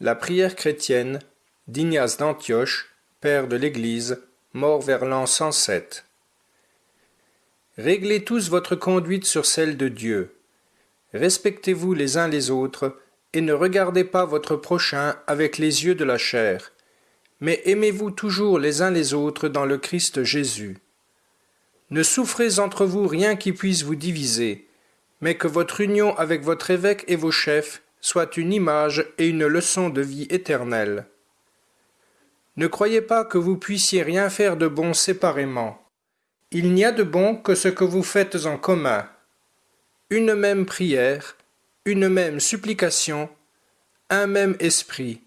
La prière chrétienne d'Ignace d'Antioche, père de l'Église, mort vers l'an 107. Réglez tous votre conduite sur celle de Dieu. Respectez-vous les uns les autres, et ne regardez pas votre prochain avec les yeux de la chair, mais aimez-vous toujours les uns les autres dans le Christ Jésus. Ne souffrez entre vous rien qui puisse vous diviser, mais que votre union avec votre évêque et vos chefs soit une image et une leçon de vie éternelle. Ne croyez pas que vous puissiez rien faire de bon séparément. Il n'y a de bon que ce que vous faites en commun. Une même prière, une même supplication, un même esprit,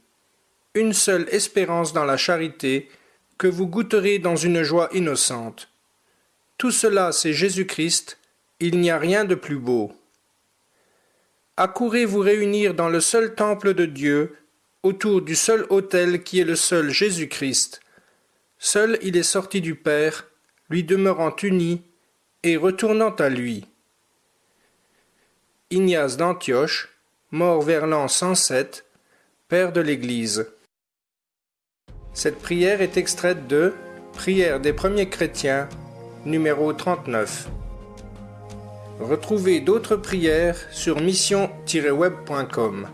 une seule espérance dans la charité, que vous goûterez dans une joie innocente. Tout cela, c'est Jésus-Christ, il n'y a rien de plus beau. Accourez vous réunir dans le seul temple de Dieu, autour du seul autel qui est le seul Jésus-Christ. Seul il est sorti du Père, lui demeurant uni et retournant à lui. Ignace d'Antioche, mort vers l'an 107, père de l'Église. Cette prière est extraite de Prière des premiers chrétiens, numéro 39. Retrouvez d'autres prières sur mission-web.com.